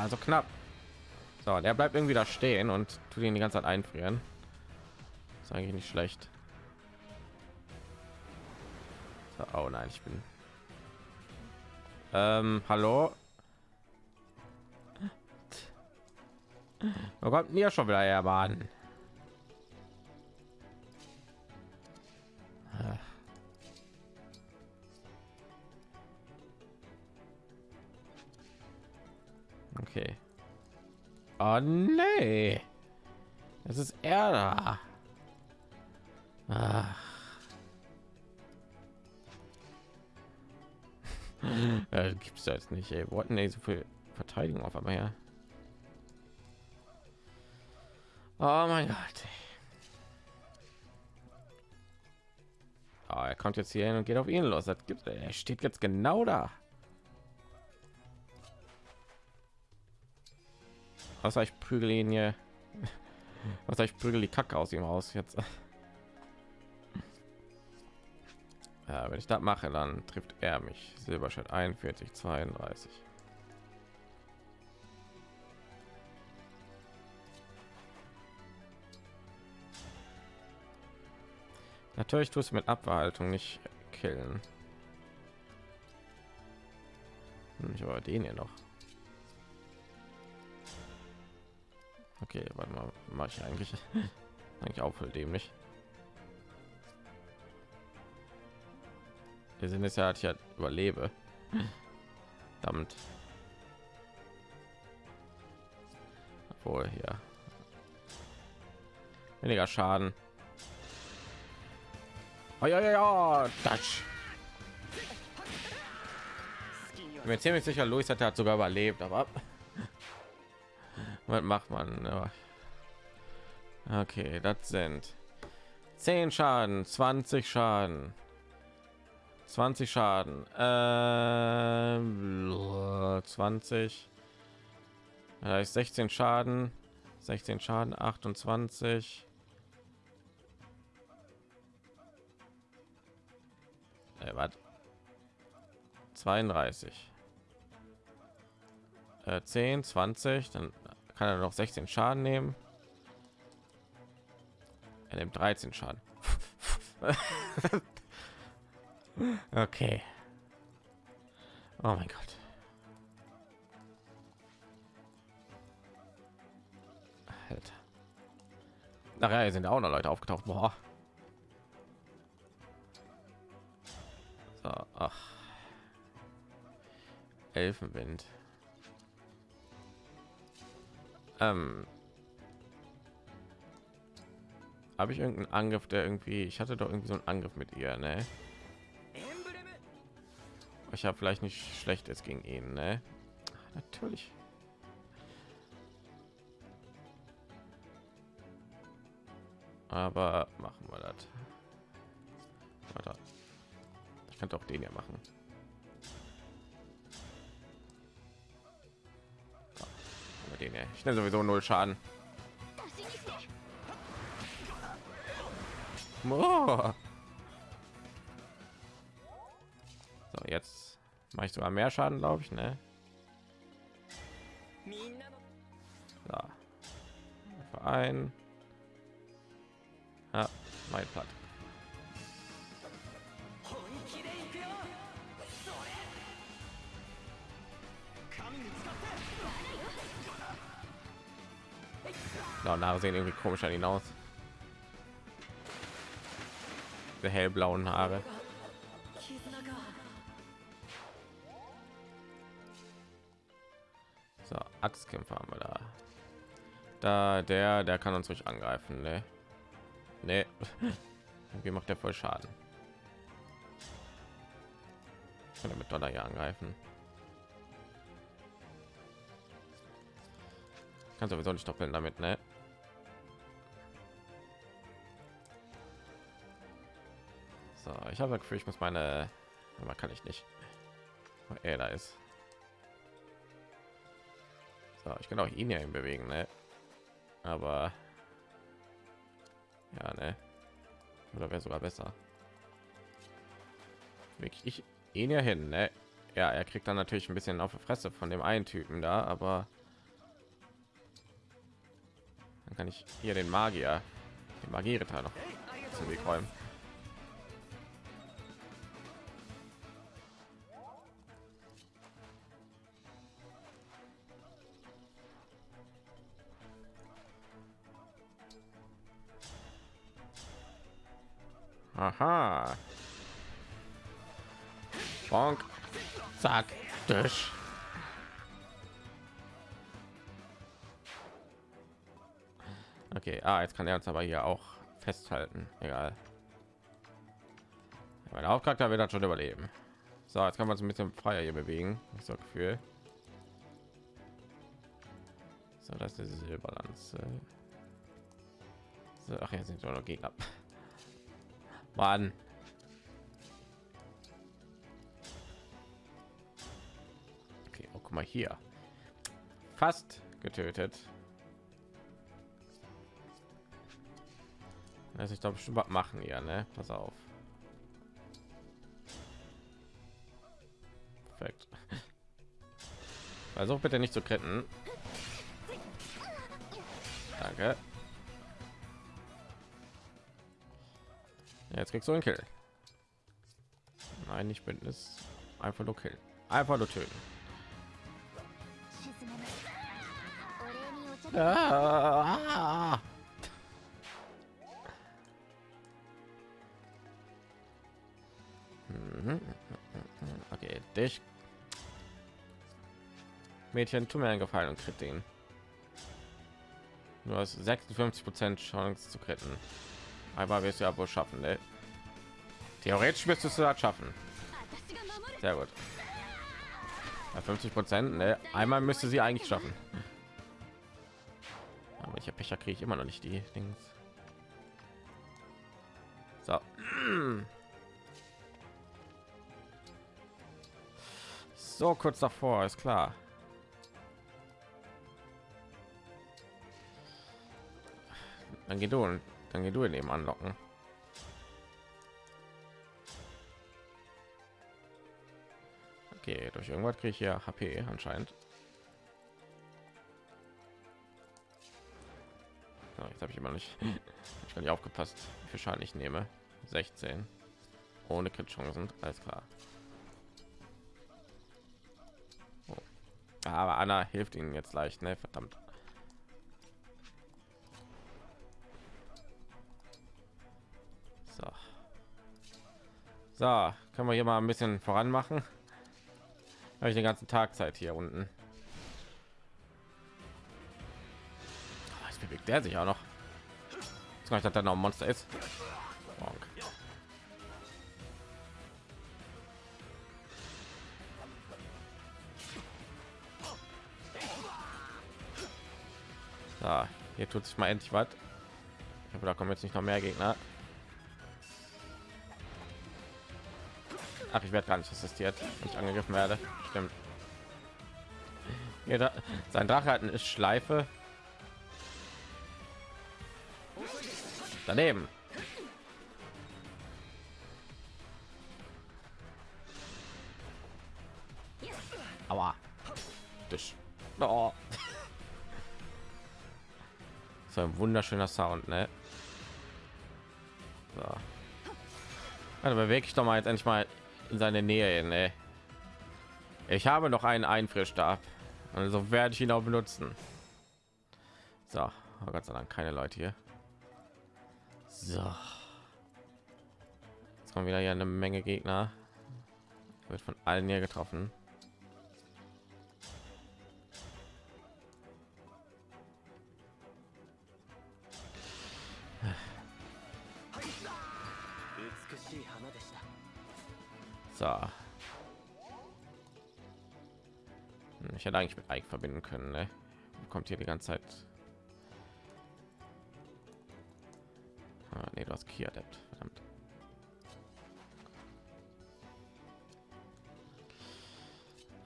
Also knapp. So, der bleibt irgendwie da stehen und tut ihn die ganze Zeit einfrieren. Ist eigentlich nicht schlecht. So, oh nein, ich bin. Ähm, hallo. Wo kommt mir schon wieder her, Mann? Oh nee. Es ist er da. Ach. ja, gibt's da jetzt nicht, ey. Wo hatten so viel Verteidigung auf einmal her? Oh mein Gott. Oh, er kommt jetzt hier hin und geht auf ihn los. Das gibt, er steht jetzt genau da. Was ich prügel ihn hier. Was ich prügel die Kacke aus ihm raus jetzt. Ja, wenn ich das mache, dann trifft er mich. Silberschnitt 41, 32. Natürlich tust du mit Abhaltung nicht killen. Hm, ich aber den hier noch. Okay, warte mal, mache ich eigentlich eigentlich auch voll dämlich. Wir sind es ja, ich halt überlebe. Damit. Obwohl hier weniger Schaden. Oh, ja, ja, ja, das. Ich bin mir ziemlich sicher, Luis hat, hat sogar überlebt, aber was macht man? Okay, das sind 10 Schaden, 20 Schaden, 20 Schaden, äh, 20, da ist 16 Schaden, 16 Schaden, 28. Äh, was? 32. Äh, 10, 20, dann kann er noch 16 Schaden nehmen. Er nimmt 13 Schaden. okay. Oh mein Gott. Alter. Nachher sind auch noch Leute aufgetaucht. Boah. So, ach. Elfenwind. Ähm, habe ich irgendeinen Angriff, der irgendwie, ich hatte doch irgendwie so einen Angriff mit ihr, ne? Ich habe vielleicht nicht schlechtes gegen ihn, ne? Natürlich. Aber machen wir das. Ich könnte auch den ja machen. Den hier. Ich nehme sowieso null Schaden. Oh. So, jetzt mache ich sogar mehr Schaden, glaube ich, ne? So. Verein. Ja, mein Platt. Genau, sehen irgendwie komisch an ihn aus. Der hellblauen Haare. So, Axtkämpfer haben wir da. Da der, der kann uns ruhig angreifen, ne? Nee. Wie macht der voll Schaden? Kann er mit Donner hier angreifen? Kann sowieso nicht doppeln damit, ne? ich habe das Gefühl, ich muss meine, aber kann ich nicht. Er da ist. So, ich kann auch ihn ja bewegen, ne? Aber ja, ne? Oder wäre sogar besser. Wirklich ich ihn ja hin, ne? Ja, er kriegt dann natürlich ein bisschen auf die Fresse von dem einen Typen da, aber dann kann ich hier den Magier, den Magieritter noch zum Weg räumen. Aha. Bonk. Zack. Durch. Okay, ah, jetzt kann er uns aber hier auch festhalten. Egal. Mein Hauptcharakter wird das schon überleben. So, jetzt kann man uns ein bisschen freier hier bewegen. Ich so Gefühl. So, das ist die Silberlanze. So, ach, jetzt sind noch Gegner. Mann. Okay, oh, guck mal hier. Fast getötet. Also ich glaube schon was machen hier, ne? Pass auf. Perfekt. Versuch bitte nicht zu kritten. Danke. Jetzt kriegst du einen Kill. Nein, nicht Bündnis. Einfach nur Kill. Einfach nur töten. Ah. Mhm. Okay, dich. Mädchen, tu mir einen Gefallen und krieg den. Du hast 56 Prozent Chance zu kritten. Aber wirst du ja wohl schaffen, ne? Theoretisch müsstest du das schaffen. Sehr gut. Bei 50 Prozent, ne? Einmal müsste sie eigentlich schaffen. Aber ich habe Pecher kriege ich immer noch nicht die Dings. So. So kurz davor, ist klar. Dann geht du und dann geh du in dem anlocken. Irgendwas kriege ich hier HP anscheinend. So, jetzt habe ich immer nicht, ich nicht aufgepasst, wie viel Schaden ich nehme. 16 ohne Crit Chancen, alles klar. Oh. Aber Anna hilft ihnen jetzt leicht, ne? Verdammt. So. So, können wir hier mal ein bisschen voran machen. Habe ich den ganzen Tag Zeit hier unten. Jetzt bewegt der sich auch noch. Jetzt dass da noch ein Monster ist. Bonk. So, hier tut sich mal endlich was. Ich hoffe, da kommen jetzt nicht noch mehr Gegner. Ach, ich werde gar nicht assistiert, wenn ich angegriffen werde. Stimmt. Ja, sein Drache hat eine Schleife. Daneben. Aua. Tisch. Oh. So ein wunderschöner Sound, ne? So. Also bewege ich doch mal jetzt endlich mal in seine Nähe. Ne? Ich habe noch einen Einfrissstab, also werde ich ihn auch benutzen. So, oh Gott sei Dank keine Leute hier. So, jetzt kommen wieder hier eine Menge Gegner. Wird von allen hier getroffen. Ich hätte eigentlich mit Ike verbinden können. Ne? Kommt hier die ganze Zeit. Ah, nee, du hast Kia Adept. Verdammt.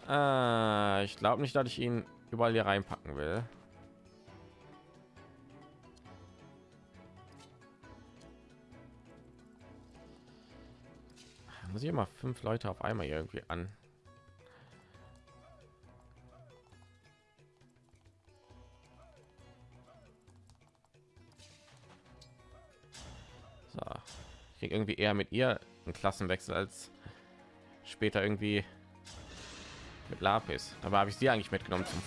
Äh, ich glaube nicht, dass ich ihn überall hier reinpacken will. muss ich immer fünf Leute auf einmal irgendwie an. Irgendwie eher mit ihr einen Klassenwechsel als später irgendwie mit Lapis. Aber habe ich sie eigentlich mitgenommen zum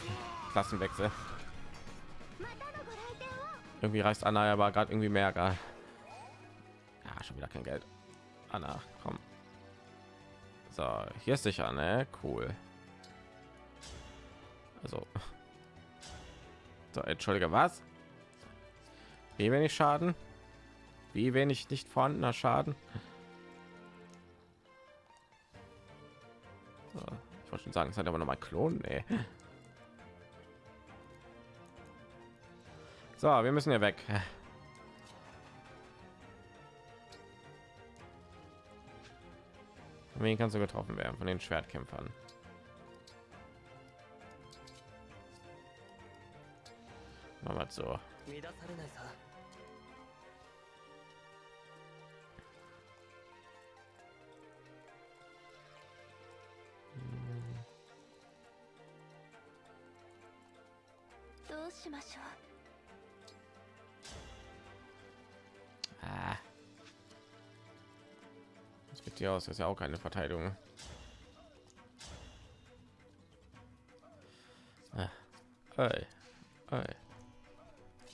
Klassenwechsel. Irgendwie reißt Anna aber gerade irgendwie mehr gar. Ja, schon wieder kein Geld. Anna, komm. So, hier ist sicher, ne? Cool. Also, so, entschuldige, was? Wie wenig Schaden? Wie wenig nicht vorhandener Schaden? Ich wollte schon sagen, es hat aber noch mal klonen, ey. So, wir müssen hier weg. Wen kannst du getroffen werden von den Schwertkämpfern? Machen wir so. しましょう Ah. Das geht hier aus, das ist ja auch keine Verteidigung. Ah. Hey. Hey.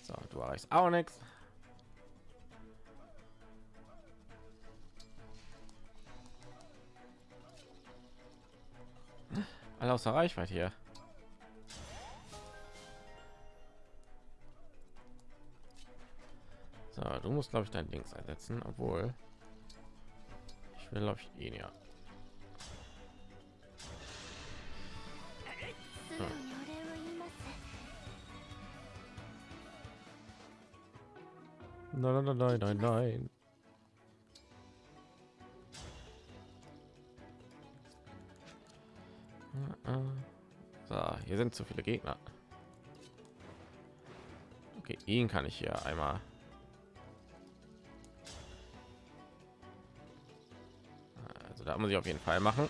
So, du erreichst auch nichts. Alle außer Reichweite hier. du musst glaube ich dein Dings einsetzen, obwohl ich will glaube ich ihn ja. Nein, nein, nein, nein, nein. So, hier sind zu viele Gegner. Okay, ihn kann ich hier einmal Also da muss ich auf jeden Fall machen.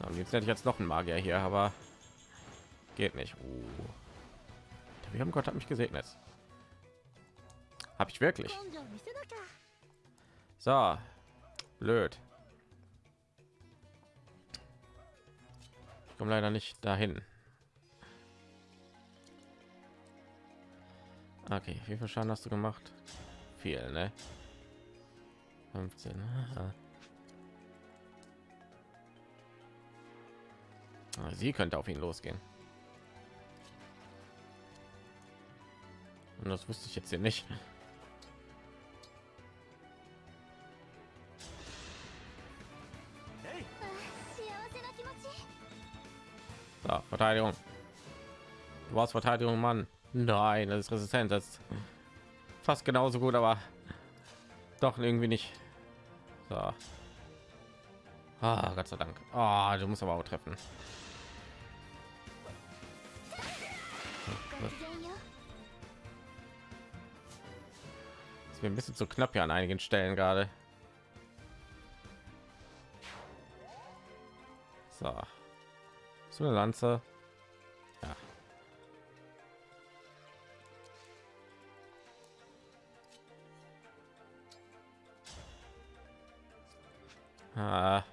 Am liebsten hätte ich jetzt noch ein Magier hier, aber geht nicht. Oh. Wir haben Gott hat mich gesegnet. Habe ich wirklich? So, blöd. Ich komme leider nicht dahin. Okay, wie viel Schaden hast du gemacht? Viel, ne? 15. Aha. Ne? Sie könnte auf ihn losgehen. Und das wusste ich jetzt hier nicht. So, Verteidigung. Du warst Verteidigung, Mann. Nein, das ist resistent. Das ist fast genauso gut, aber doch irgendwie nicht. So. Ah, Gott sei Dank. Ah, du musst aber auch treffen. Ist mir ein bisschen zu knapp hier an einigen Stellen gerade. So. So eine Lanze. Ah.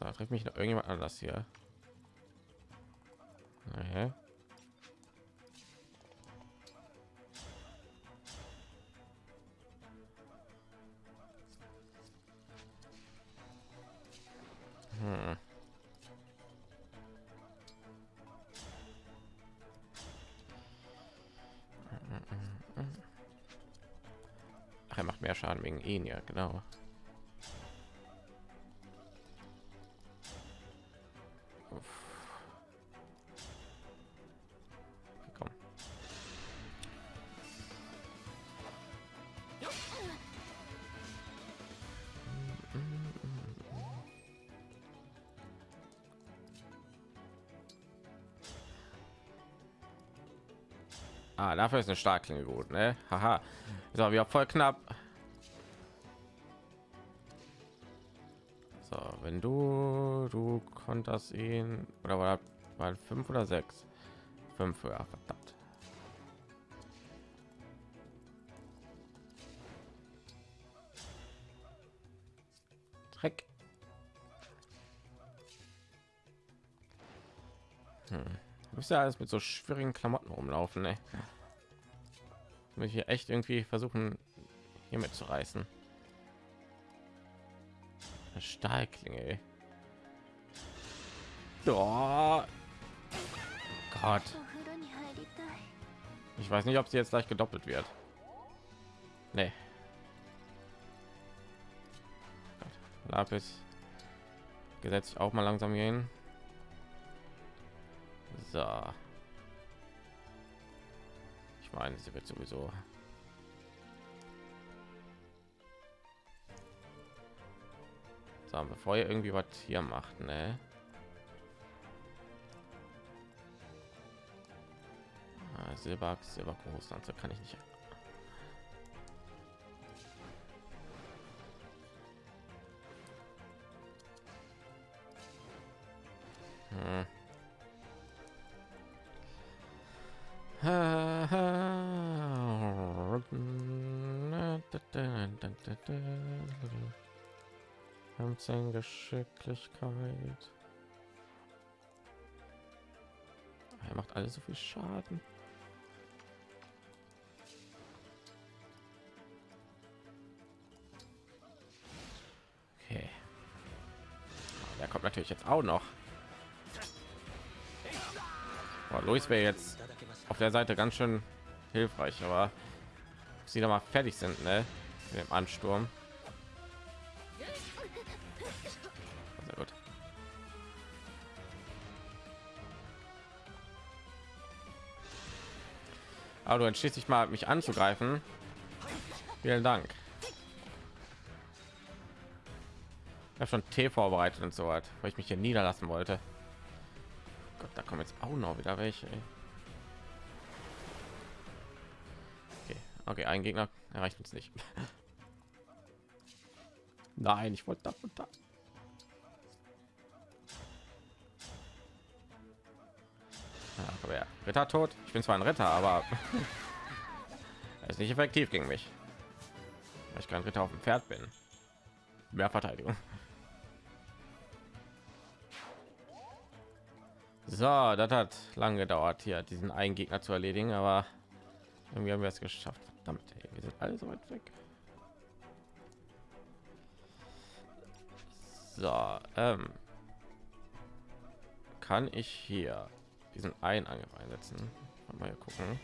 So, trifft mich noch irgendjemand anders hier. Schaden wegen ihn, ja, genau. Ah, dafür ist eine Starkklinge gut, ne? Haha. Aber wieder voll knapp. Du konntest ihn oder war, war fünf oder sechs fünf ja verdammt Dreck. Hm. Muss ja alles mit so schwierigen Klamotten rumlaufen, ne? Muss hier echt irgendwie versuchen, hier mitzureißen. Stahlklinge. Oh Gott. Ich weiß nicht, ob sie jetzt gleich gedoppelt wird. Nee. Lapis. Gesetzt auch mal langsam gehen. So. Ich meine, sie wird sowieso. So, bevor ihr irgendwie was hier macht, ne? Ah, Silberachs, Silbergroßlanze kann ich nicht. Hm. Fünfzehn Geschicklichkeit. Er macht alles so viel Schaden. Natürlich jetzt auch noch. Oh, Luis wäre jetzt auf der Seite ganz schön hilfreich, aber sie da mal fertig sind, ne? Mit dem Ansturm. Sehr gut. Aber du entschließt dich mal, mich anzugreifen. Vielen Dank. Ich habe schon Tee vorbereitet und so hat, weil ich mich hier niederlassen wollte. Gott, da kommen jetzt auch noch wieder welche. Okay, okay, ein Gegner erreicht uns nicht. Nein, ich wollte da. Ja, aber ja, Ritter tot. Ich bin zwar ein Ritter, aber er ist nicht effektiv gegen mich. Weil ich kein Ritter auf dem Pferd bin. Mehr Verteidigung. So, das hat lange gedauert, hier diesen einen Gegner zu erledigen, aber irgendwie haben wir es geschafft. Damit, wir sind alle so weit weg. So, ähm, kann ich hier diesen einen Angriff einsetzen? Mal gucken.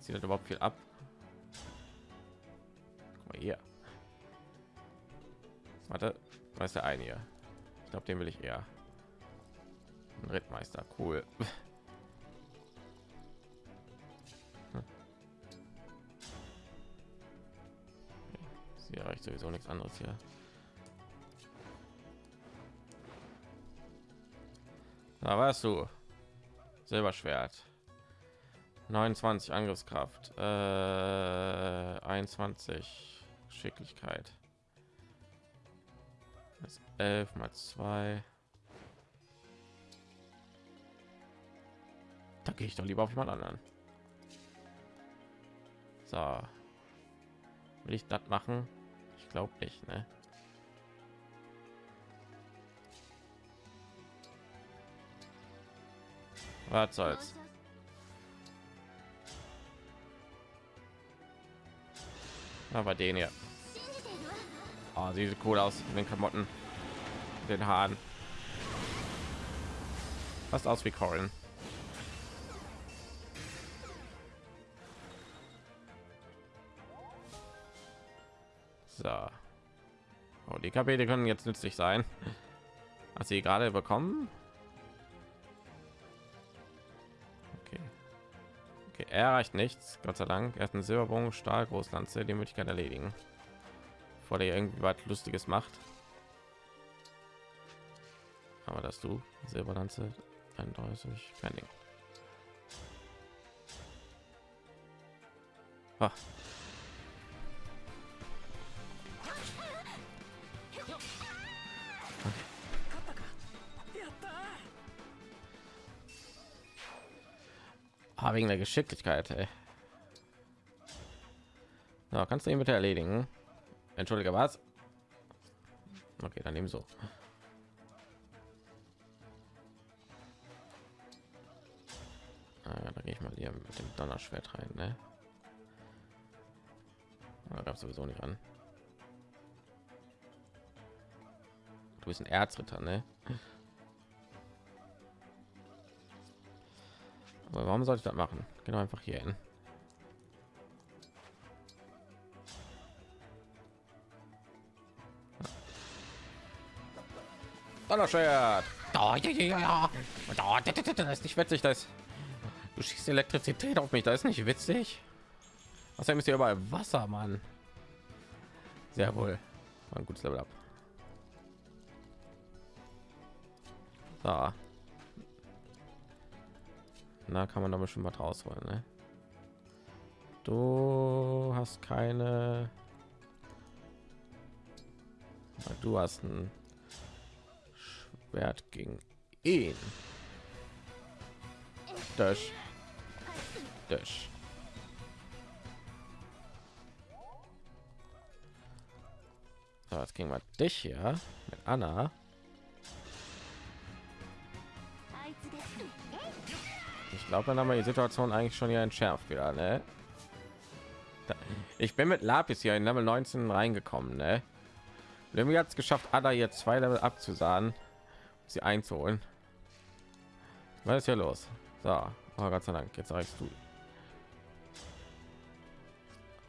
Sieht das überhaupt viel ab? Guck mal hier. Warte, was ist der eine hier? Ich glaube, den will ich eher. Rittmeister, cool. Hm. Sie erreicht sowieso nichts anderes hier. Da warst du. Silberschwert. 29 Angriffskraft, äh, 21 Schicklichkeit. Das ist 11 mal 2. Da gehe ich doch lieber auf jemand anderen. So. Will ich das machen? Ich glaube nicht, ne? Was soll's? Aber den hier. Oh, sie sieht cool aus in den Klamotten, den Haaren. Fast aus wie Corin. So. Oh, die Kapitel können jetzt nützlich sein. Hast sie gerade bekommen? Okay. Okay, er erreicht nichts, Gott sei Dank. Er hat einen Silberbogen, Stahl, Großlanze, die Möglichkeit erledigen bevor der irgendwie was Lustiges macht. Aber dass du Silberlanze 31 kein Ding. Ah, wegen der Geschicklichkeit. Ey. Na, kannst du ihn bitte erledigen? Entschuldige, was? Okay, dann eben so. Ah, da gehe ich mal hier mit dem Donnerschwert rein, ne? Da gab sowieso nicht an. Du bist ein Erzritter, ne? Warum sollte ich das machen? Genau einfach hier hin. Oh, das ist nicht witzig, das. Du schießt Elektrizität auf mich, das ist nicht witzig. Außerdem ist hier überall Wasser, Mann. Sehr wohl. Ein gutes Level ab. So. Na, kann man da bestimmt was rausholen, ne? Du hast keine. Du hast ein Schwert gegen ihn. Das. Das. So, jetzt kriegen wir dich hier mit Anna. Ich glaube, dann haben wir die Situation eigentlich schon hier entschärft wieder, ne? Ich bin mit Lapis hier in Level 19 reingekommen, ne? Irgendwie hat es geschafft, Ada hier zwei Level abzusahen, sie einzuholen. Was ist hier los? So, oh Gott sei Dank, jetzt reichst du.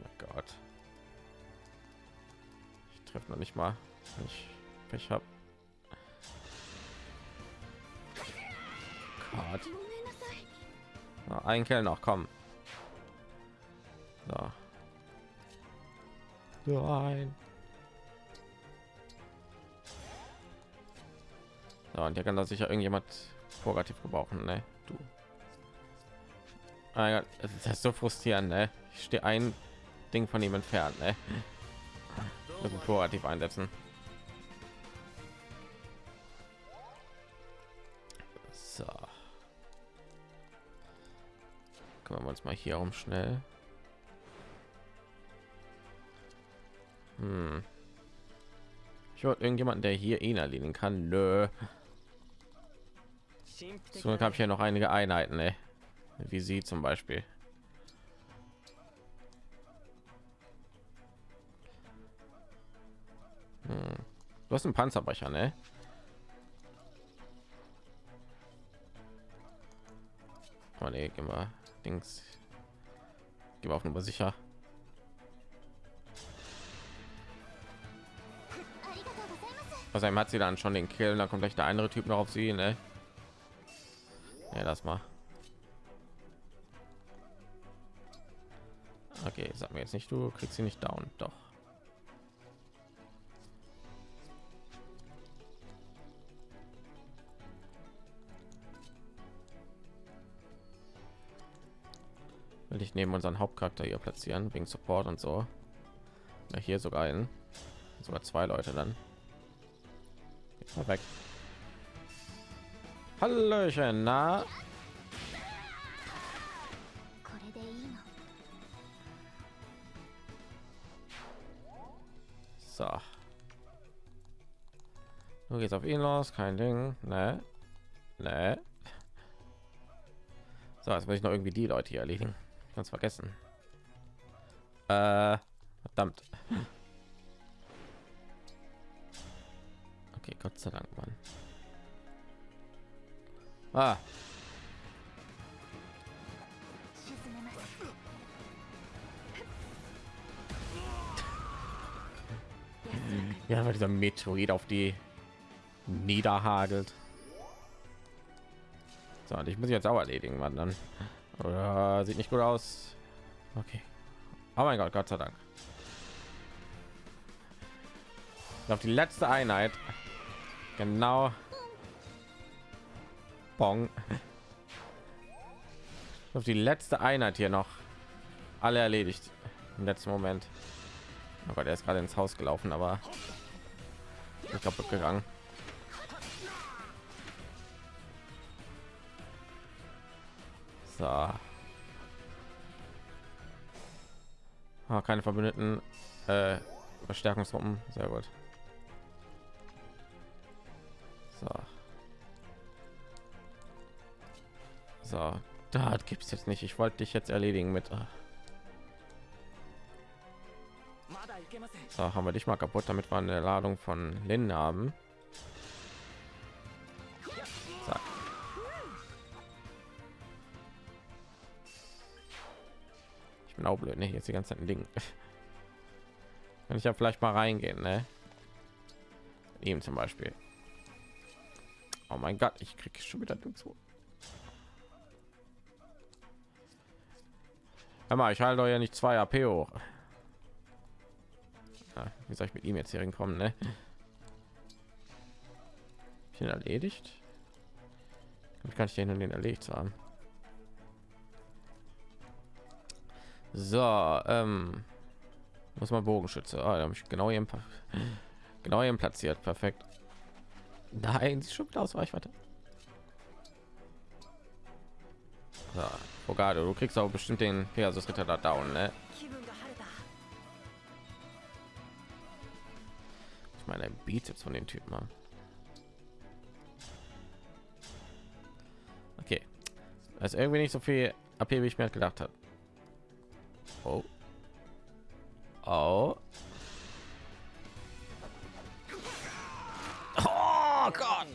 Oh Gott. Ich treffe noch nicht mal, ich Pech habe. Na, ein Kerl noch, komm. So. Nein. Ja, und hier kann da sicher irgendjemand vorrativ gebrauchen, ne? Du. Ah, ja, das ist so frustrierend, ne? Ich stehe ein Ding von ihm entfernt, ne? Vorrativ einsetzen. Kümmern wir uns mal hier um schnell. Hm. Ich wollte irgendjemanden, der hier ihn erledigen kann. Nö. So habe ich ja noch einige Einheiten, ey. wie sie zum Beispiel. Hm. Du hast einen Panzerbrecher, ne? Oh nee, wir Dings. Gehen wir auf sicher. Also einem hat sie dann schon den Kill, da kommt gleich der andere Typ noch auf sie, ne? Ja, das mal. Okay, sag mir jetzt nicht, du kriegst sie nicht down, doch. nicht neben unseren Hauptcharakter hier platzieren wegen Support und so. Ja, hier sogar ein, sogar zwei Leute dann. Jetzt mal weg. Hallöchen, na? So. Nur geht's auf ihn los, kein Ding. Ne? Ne? So, jetzt muss ich noch irgendwie die Leute hier erledigen ganz vergessen. Äh, verdammt. Okay gott sei dank mann. Ah. ja weil dieser metroid auf die niederhagelt. So und ich muss jetzt auch erledigen wann dann. Oder sieht nicht gut aus. Okay. Oh mein Gott, Gott sei Dank. Auf die letzte Einheit. Genau. Bong. Auf die letzte Einheit hier noch. Alle erledigt. Im letzten Moment. Oh Gott, er ist gerade ins Haus gelaufen, aber ist kaputt gegangen. So. Ah, keine Verbündeten. Äh, Verstärkungsgruppen. Sehr gut. So. So. Da es jetzt nicht. Ich wollte dich jetzt erledigen mit. Äh, so, haben wir dich mal kaputt, damit wir eine Ladung von Linden haben. Auch blöd, ne? Jetzt die ganze Zeit ein Ding. Kann ich ja vielleicht mal reingehen, ne? Ihm zum Beispiel. Oh mein Gott, ich kriege schon wieder zu. Mal, ich halte ja nicht zwei AP hoch. Ah, wie soll ich mit ihm jetzt hier hinkommen, ne? Ich erledigt. Wie kann ich den den erledigt haben? So, ähm, muss man Bogenschütze. Ah, habe ich genau ihren genau ihren platziert. Perfekt. Nein, sieht schon wieder aus Reichweite. So, Bogado, du kriegst auch bestimmt den Pegasus Ritter da down, ne? Ich meine, Bizeps von den Typen. Mann. Okay. Das ist irgendwie nicht so viel abhebe ich mir gedacht habe. Oh. Oh. Oh Gott.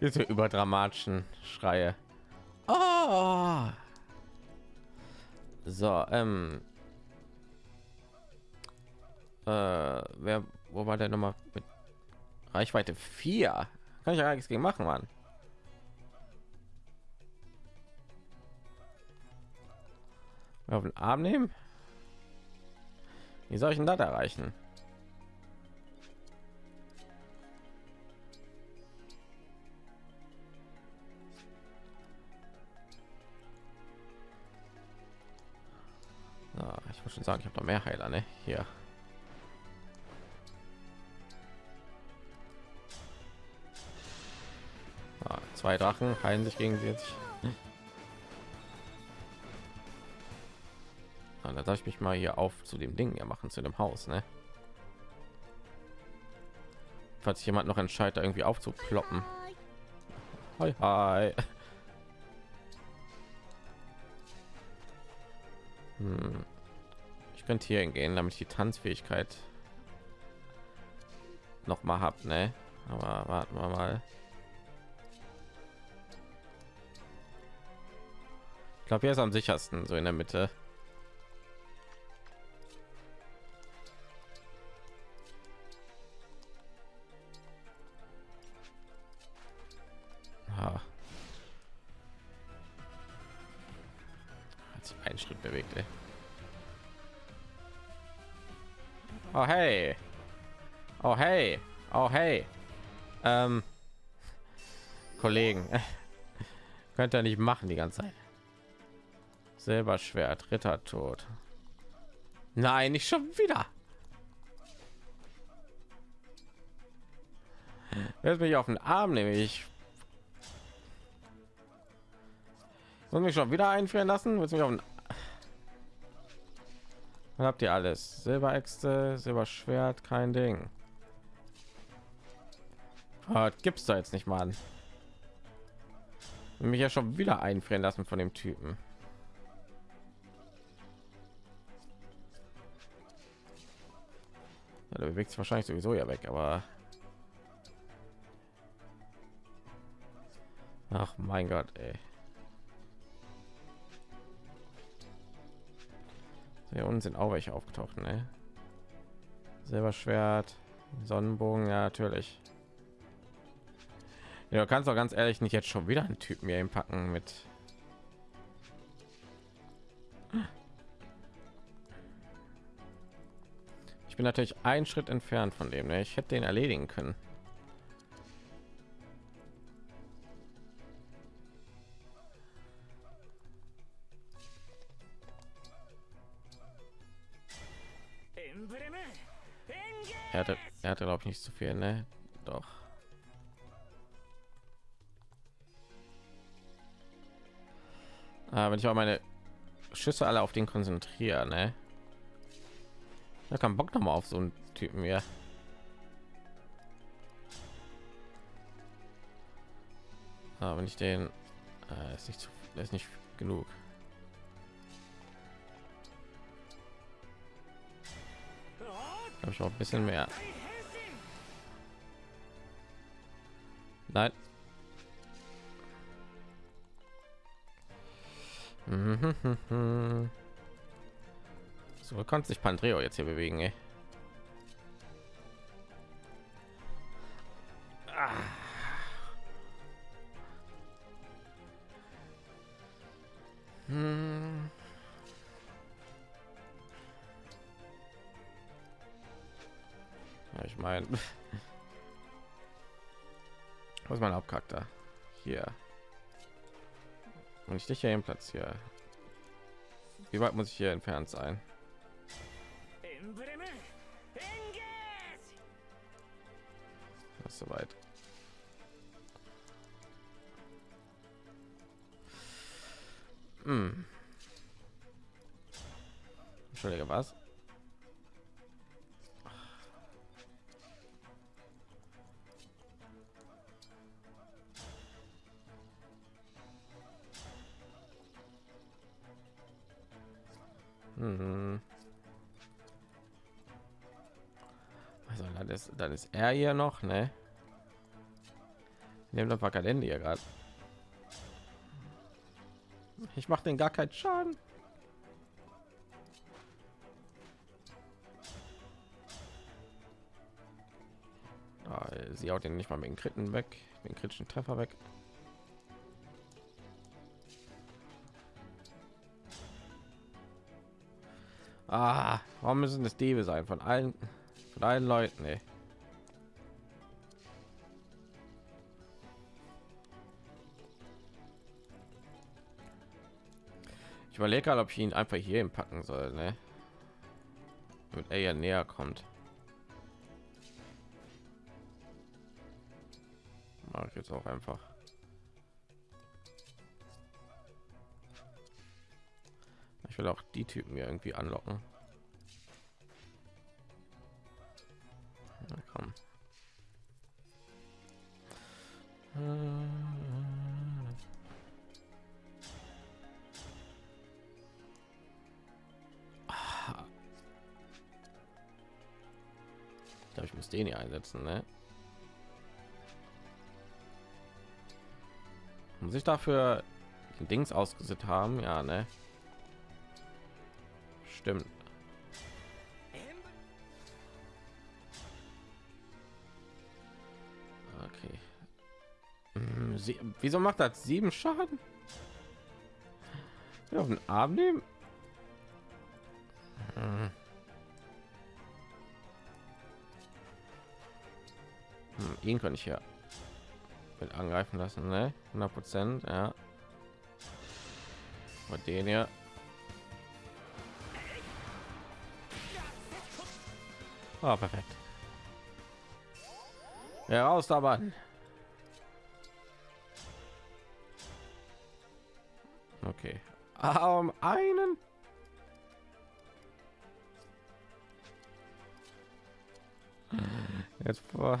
Jetzt überdramatischen Schreie. Oh. So, ähm. Äh, wer, wo war der nochmal mit Reichweite 4? Kann ich ja nichts gegen machen, Mann. Auf den Arm nehmen? Wie soll ich denn das erreichen? Ja, ich muss schon sagen, ich habe noch mehr Heiler, ne? Hier. Ah, zwei Drachen heilen sich gegenseitig. Ah, da darf ich mich mal hier auf zu dem Ding ja machen, zu dem Haus, ne? Falls jemand noch entscheidet, irgendwie aufzuploppen. Hi, hi. Hm. Ich könnte hier hingehen, damit ich die Tanzfähigkeit noch mal hab, ne? Aber warten wir mal. Ich glaube, hier ist am sichersten, so in der Mitte. Könnt ihr nicht machen die ganze Zeit. Selber Schwert, Ritter tot. Nein, nicht schon wieder. Jetzt mich auf den Arm nehme ich. Muss mich schon wieder einführen lassen? Willst mich auf den dann habt ihr alles. Silberäxte, Silberschwert, kein Ding. Ah, gibt's da jetzt nicht mal an. Mich ja schon wieder einfrieren lassen von dem Typen. Ja, der bewegt sich wahrscheinlich sowieso ja weg, aber ach mein Gott, ey. Hier unten sind auch welche aufgetaucht, ne? Silberschwert, Sonnenbogen, ja natürlich. Ja, du kannst doch ganz ehrlich nicht jetzt schon wieder einen Typen hier packen mit. Ich bin natürlich einen Schritt entfernt von dem, ne? Ich hätte den erledigen können. Er hatte, er hatte glaube ich nicht zu viel, ne? Doch. Wenn ich auch meine Schüsse alle auf den konzentrieren, ne? Da kann Bock noch mal auf so einen Typen hier. Aber wenn ich den äh, ist nicht ist nicht genug. Habe ich auch ein bisschen mehr. Nein. So kann sich Pandreo jetzt hier bewegen, ey. Ah. Hm. Ja, ich meine, was mein Hauptcharakter? Hier und ich dich hier im platz hier wie weit muss ich hier entfernt sein? Das soweit. Hm. Entschuldige, was? Dann ist, er hier noch, ne? Nehmt einfach kein Ende hier gerade. Ich mache den gar keinen Schaden. Ah, sie haut den nicht mal mit den Kritten weg, den kritischen Treffer weg. Ah, warum müssen es Diebe sein von allen von allen Leuten? Ey. Überlege gerade, ob ich ihn einfach hier packen soll, ne? Damit er ja näher kommt. Mache ich jetzt auch einfach. Ich will auch die Typen mir irgendwie anlocken. Na komm. Ah. den hier einsetzen, ne? Und sich dafür Dings ausgesetzt haben, ja, ne? Stimmt. Okay. Hm, sie, wieso macht das sieben Schaden? Auf den Arm nehmen? Ihn kann ich ja mit angreifen lassen, ne? 100 Prozent, ja. Und den hier. Ah, perfekt. Ja, raus da, Mann. Okay. Ah, um einen. Jetzt. Hm.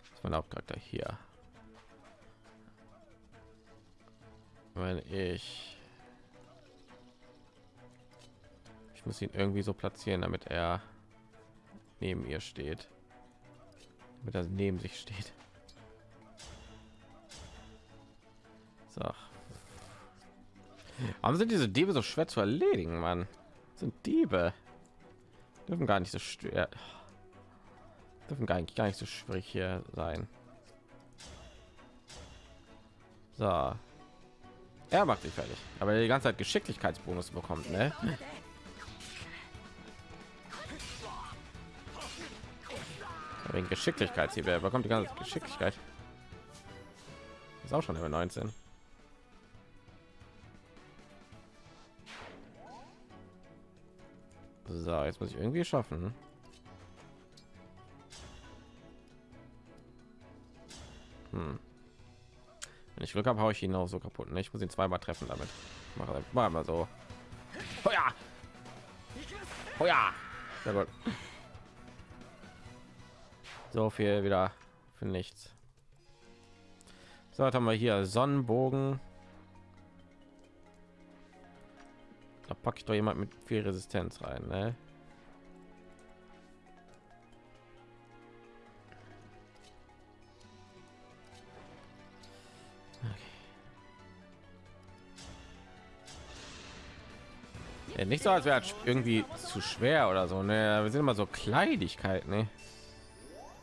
Das ist mein Hauptcharakter hier. Wenn ich ich muss ihn irgendwie so platzieren, damit er neben ihr steht, damit er neben sich steht. So. Warum sind diese Diebe so schwer zu erledigen, Mann? Sind Diebe. Dürfen gar nicht so schwer. Dürfen gar nicht, gar nicht so schwierig hier sein. So. Er macht sich fertig, aber er die ganze Zeit Geschicklichkeitsbonus bekommt, ne? Wegen Geschicklichkeit wer bekommt die ganze Geschicklichkeit? Ist auch schon über 19. So, jetzt muss ich irgendwie schaffen. Hm. Wenn ich Glück habe, habe ich ihn auch so kaputt. Ne? Ich muss ihn zweimal treffen damit. Mache mal, so. Oh ja. Oh ja. Sehr gut. So viel wieder für nichts. So, haben wir hier Sonnenbogen. Da packe ich doch jemand mit viel Resistenz rein, ne? Ja, nicht so, als wäre irgendwie zu schwer oder so. Ne, wir sind immer so Kleinigkeiten, ne?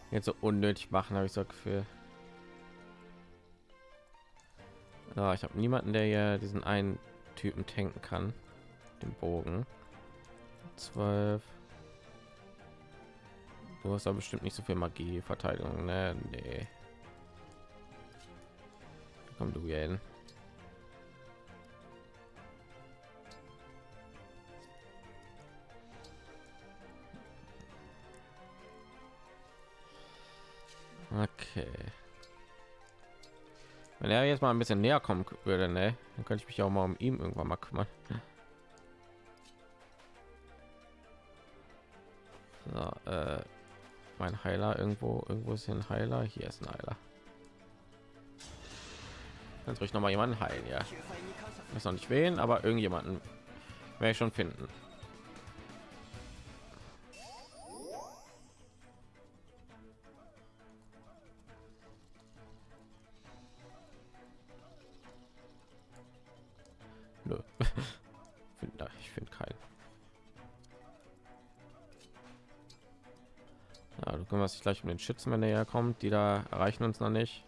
Jetzt so unnötig machen, habe ich so Gefühl. Ja, ich habe niemanden, der ja diesen einen Typen tanken kann. Den Bogen. 12. Du hast da bestimmt nicht so viel Magie, Verteidigung, ne? Nee. Komm du hin. Okay. Wenn er jetzt mal ein bisschen näher kommen würde, ne, dann könnte ich mich auch mal um ihn irgendwann mal kümmern. Mein Heiler irgendwo, irgendwo ist hier ein Heiler. Hier ist ein Heiler. Dann soll ich noch mal jemanden heilen, ja. Weiß noch nicht wen, aber irgendjemanden werde ich schon finden. Gleich um den Schützen, wenn er herkommt. Die da erreichen uns noch nicht.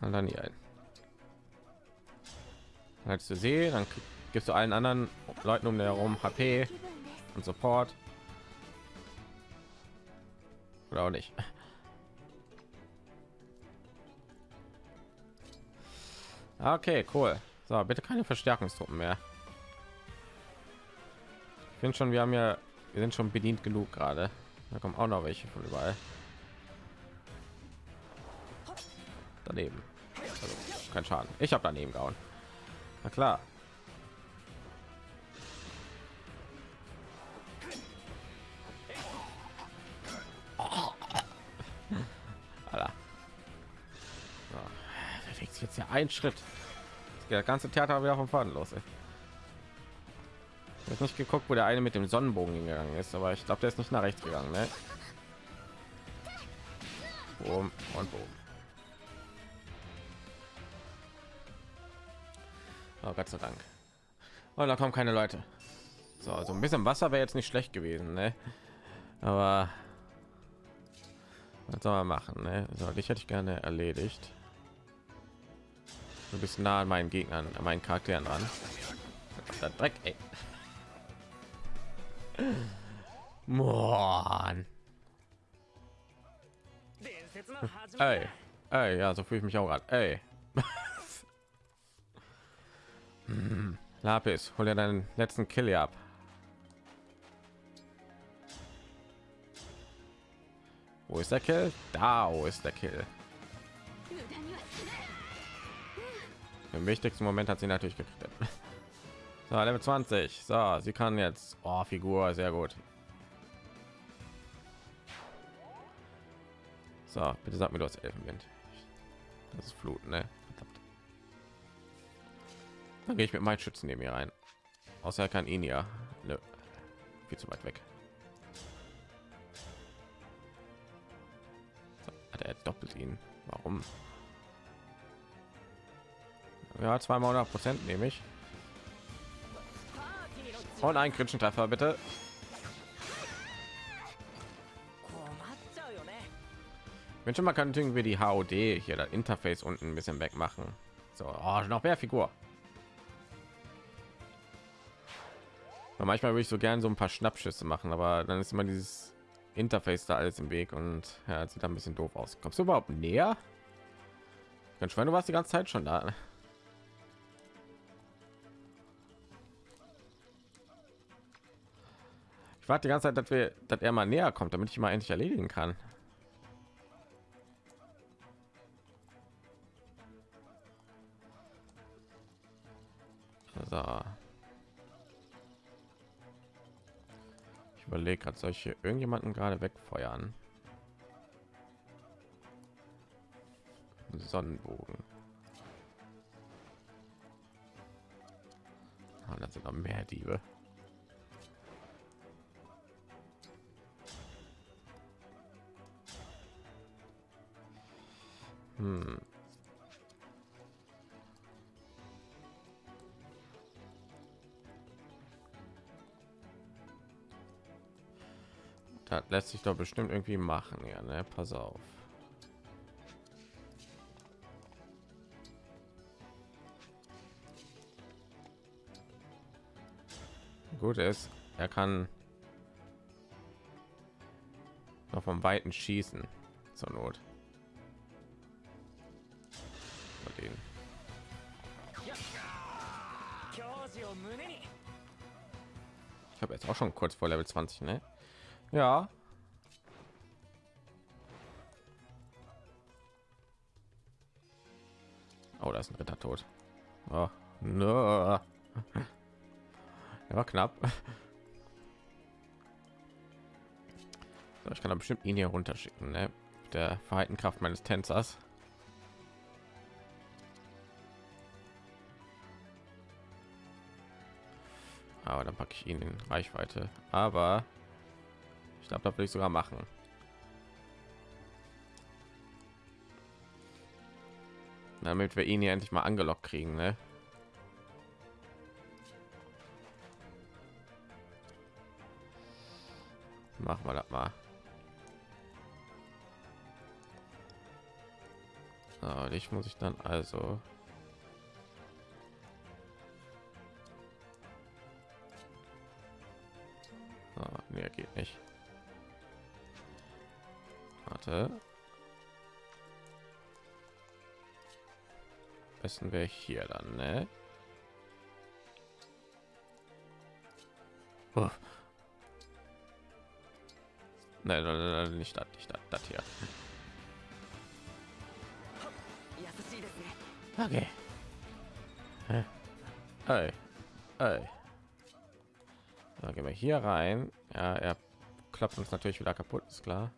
Und dann hier ein. Als du sie, dann gibst du allen anderen Leuten um den herum HP und Support. Oder auch nicht. Okay, cool. So, bitte keine Verstärkungstruppen mehr. Ich finde schon, wir haben ja, wir sind schon bedient genug gerade. Da kommen auch noch welche von überall. Daneben. Also, kein Schaden. Ich habe daneben gehauen. Na klar. Ein Schritt. Der ganze Theater wieder vom Faden los. Ey. Ich habe nicht geguckt, wo der eine mit dem Sonnenbogen gegangen ist, aber ich glaube, der ist nicht nach rechts gegangen. Ne? Boom und boom. Oh, Gott sei Dank. Oh, da kommen keine Leute. So, also ein bisschen Wasser wäre jetzt nicht schlecht gewesen, ne? Aber was soll man machen? Ne? So, dich hätte ich gerne erledigt. Du bist nah an meinen Gegnern, an meinen Charakteren dran. Der Dreck, ey. Mann. Ey, ey, ja, so fühle ich mich auch an. Ey. Lapis, hol dir deinen letzten Kill ab. Wo ist der Kill? Da wo ist der Kill. Im wichtigsten Moment hat sie natürlich gekriegt. So, Level 20. So, sie kann jetzt. Oh, Figur, sehr gut. So, bitte sag mir, du hast Elfenwind. Das ist Flut, ne? Verdammt. Dann gehe ich mit meinen Schützen neben mir rein. Außer er kann ihn ja. Nö. Viel zu weit weg. So, hat er doppelt ihn. Warum? Ja, zweimal 100 Prozent nehme ich. Und ein kritischen Treffer bitte. Wünsche mal kann wir die HOD hier das Interface unten ein bisschen weg machen So, oh, noch mehr Figur. Und manchmal würde ich so gerne so ein paar Schnappschüsse machen, aber dann ist immer dieses Interface da alles im Weg und ja, sieht da ein bisschen doof aus. Kommst du überhaupt näher? Ganz schön, du warst die ganze Zeit schon da. Ich warte die ganze Zeit, dass wir, dass er mal näher kommt, damit ich mal endlich erledigen kann. So. Ich überlege gerade, solche irgendjemanden gerade wegfeuern. Sonnenbogen. Ah, das sind noch mehr Diebe. lässt sich doch bestimmt irgendwie machen, ja, ne? Pass auf. Gut ist, er kann noch vom Weiten schießen zur Not. Ich habe jetzt auch schon kurz vor Level 20, ne? Ja, Oh, da ist ein Ritter tot. Oh, no. Er war knapp. So, ich kann da bestimmt ihn hier runterschicken, ne? Mit Der Verhaltenkraft meines Tänzers. Aber dann packe ich ihn in Reichweite. Aber ich glaube, da will ich sogar machen. Damit wir ihn hier endlich mal angelockt kriegen, ne? Machen wir das mal. So, dich muss ich dann also nächsten wäre hier dann, ne? Oh. Nein, nein, nein, nicht das, nicht das, das hier. Okay. Hey. Hey. Dann gehen wir hier rein. Ja, er klappt uns natürlich wieder kaputt, ist klar.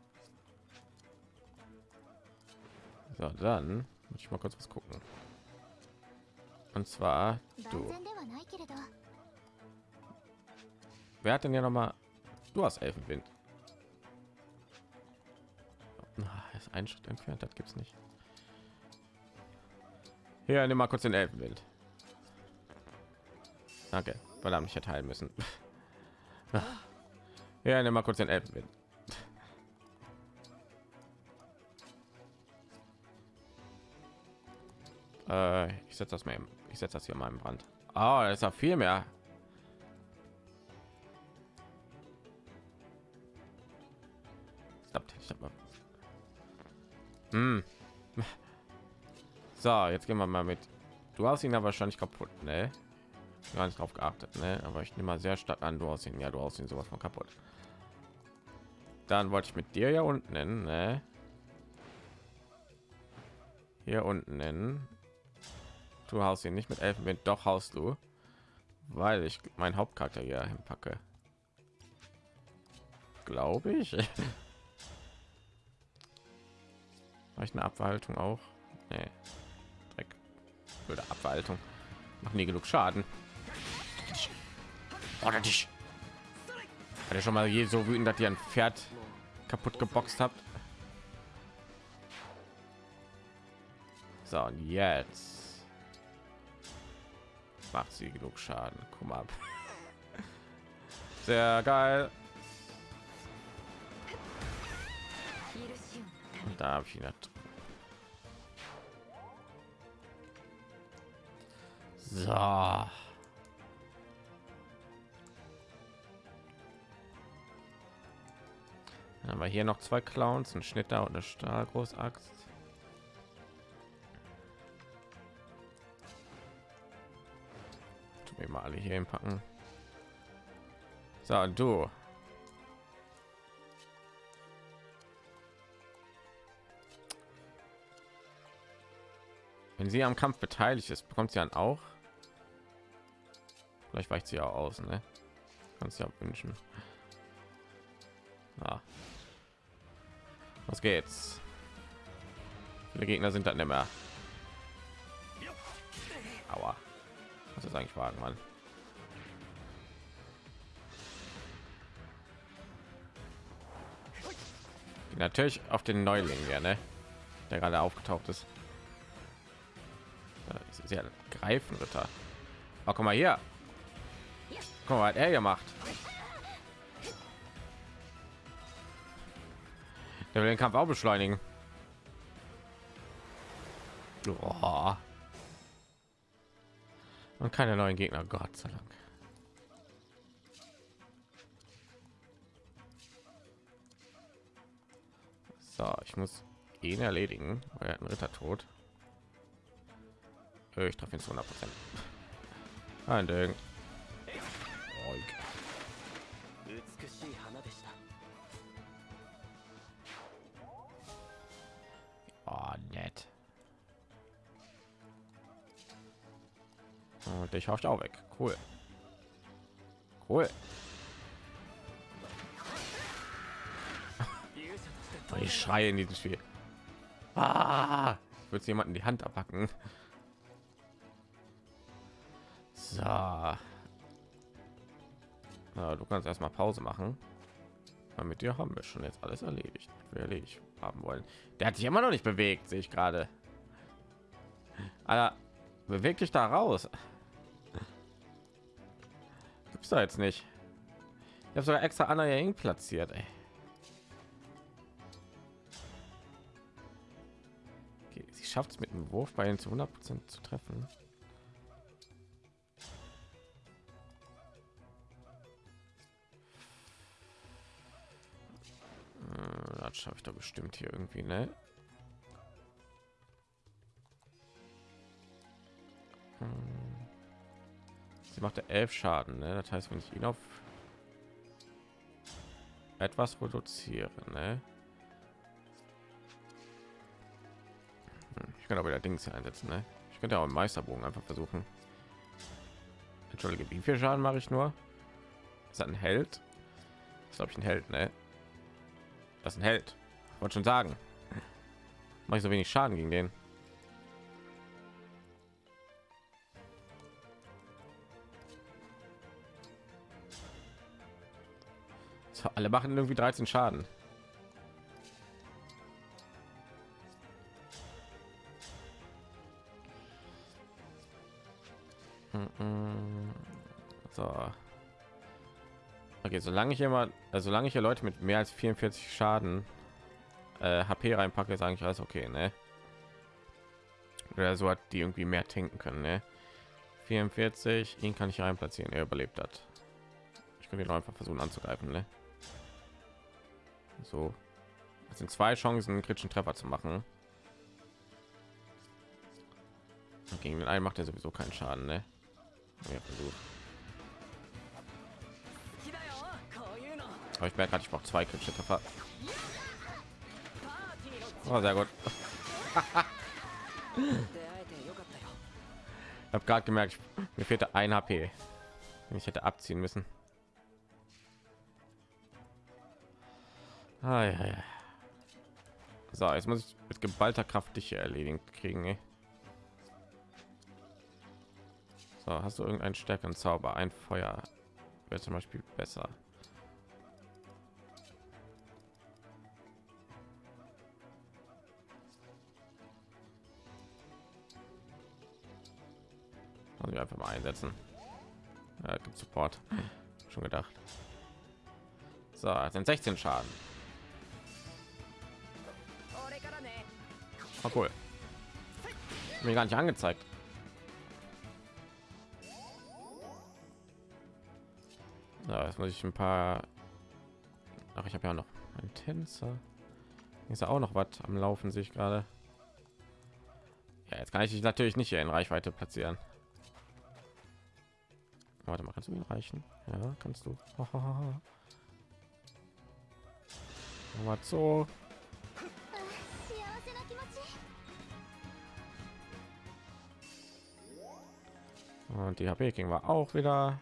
So, dann muss ich mal kurz was gucken und zwar du. Wer hat denn ja noch mal du hast elfenwind. Ah, ist ein schritt entfernt das gibt es nicht. Hier nimm mal kurz den elfenwind. Danke weil verdammt ich erteilen müssen. Ja nimm mal kurz den elfenwind. Äh, ich setze das mal eben ich setze das hier mal im Brand. Ah, das ist ja viel mehr. Hm. So, jetzt gehen wir mal mit. Du hast ihn ja wahrscheinlich kaputt, ne? Gar nicht drauf geachtet, ne? Aber ich nehme mal sehr stark an, du hast ihn, ja, du hast ihn sowas von kaputt. Dann wollte ich mit dir ja unten nennen, ne? Hier unten nennen. Du haust ihn nicht mit Elfenwind, doch haust du, weil ich meinen Hauptcharakter hier hinpacke. Glaube ich. Habe ich eine Abverhaltung auch? Nee. Dreck. Würde Abverhaltung. Machen nie genug Schaden. Oder dich. Hat er schon mal je so wütend, dass ihr ein Pferd kaputt geboxt habt? So, und jetzt macht sie genug Schaden. Guck mal ab. Sehr geil. Und da habe ich ihn. Nicht. So. Dann haben wir hier noch zwei Clowns, ein Schnitter und eine Stahlgroßaxt. alle hier hinpacken. So, du. Wenn sie am Kampf beteiligt ist, bekommt sie dann auch. Vielleicht weicht sie ja aus, ne? Kannst ja wünschen. Ah. Ja. Was geht's? Viele Gegner sind dann immer. mehr. Aua. Was ist eigentlich wagen, Mann? Natürlich auf den Neuling, ja, ne? Der gerade aufgetaucht ist. Das ist ja Greifenritter. Oh, guck mal hier. Guck mal, was er gemacht. Der will den Kampf auch beschleunigen. Oh. Und keine neuen Gegner, Gott sei Dank. So, ich muss ihn erledigen. Oh, er hat einen Ritter tot. Äh, ich treffe ihn zu 100 Prozent. Ein Ding. Oh, nett. Und ich hoffe auch weg. Cool. Cool. Ich schreie in diesem Spiel. Ah, würde jemanden die Hand abhacken. So. Na, du kannst erstmal Pause machen. Aber mit dir haben wir schon jetzt alles erledigt, wir haben wollen. Der hat sich immer noch nicht bewegt, sehe ich gerade. Alter, beweg dich da raus. Gibt's da jetzt nicht. Ich habe sogar extra Anna Yang platziert. Ey. Schafft es mit dem Wurf bei ihnen zu 100% zu treffen. Äh, Das schaffe ich doch bestimmt hier irgendwie, ne? Hm. Sie macht elf Schaden, ne? Das heißt, wenn ich ihn auf etwas reduziere, ne? Ich könnte aber wieder Dings hier einsetzen, ne? Ich könnte auch einen Meisterbogen einfach versuchen. Entschuldige, wie viel Schaden mache ich nur? Ist das ein Held? Ist glaube ich ein Held, ne? Das ist ein Held. Wollte schon sagen. Mache ich so wenig Schaden gegen den. Alle machen irgendwie 13 Schaden. So. Okay, solange ich immer, also solange ich hier Leute mit mehr als 44 Schaden äh, HP reinpacke, ist eigentlich alles okay, ne? Oder so hat die irgendwie mehr tanken können, ne? 44, ihn kann ich rein platzieren, er überlebt hat. Ich könnte ihn einfach versuchen anzugreifen, ne? So, das sind zwei Chancen, einen kritischen Treffer zu machen. Und gegen den einen macht er sowieso keinen Schaden, ne? Ja, versucht. Aber ich merke, ich brauche zwei kritische Treffer. Oh, sehr gut. ich habe gerade gemerkt, mir fehlte ein HP. Ich hätte abziehen müssen. Ah, ja, ja. So, jetzt muss ich mit geballter Kraft dich erledigen kriegen. Ey. So, hast du irgendeinen stärkeren Zauber? Ein Feuer wäre zum Beispiel besser. müssen wir einfach mal einsetzen. Ja, gibt support. Schon gedacht. So sind 16 schaden. Oh, cool. Mir gar nicht angezeigt. So, jetzt muss ich ein paar ach ich habe ja noch ein tänzer. Ist ja auch noch was am laufen sich gerade. Ja, jetzt kann ich dich natürlich nicht hier in reichweite platzieren. Warte mal, kannst du ihn reichen? Ja, kannst du. mal so. Und die HP ging war auch wieder.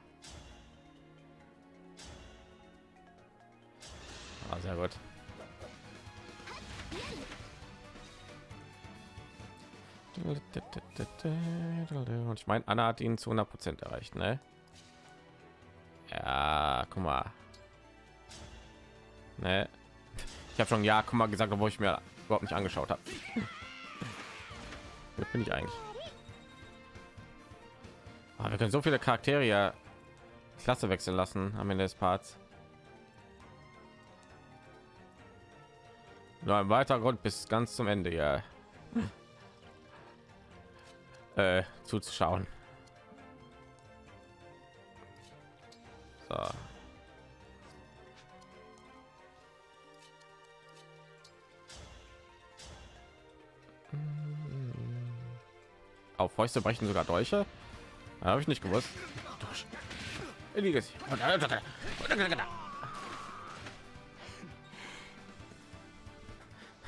Ah, sehr gut. Und ich meine, Anna hat ihn zu 100 Prozent erreicht, ne? Ja, guck mal. Ne? Ich habe schon ja, guck mal gesagt, obwohl ich mir überhaupt nicht angeschaut habe. Bin ich eigentlich? Ah, wir können so viele Charaktere Klasse wechseln lassen am Ende des Parts. Nur ein weiterer Grund bis ganz zum Ende ja äh, zuzuschauen. So. Auf Fäuste brechen sogar Dolche. Habe ich nicht gewusst.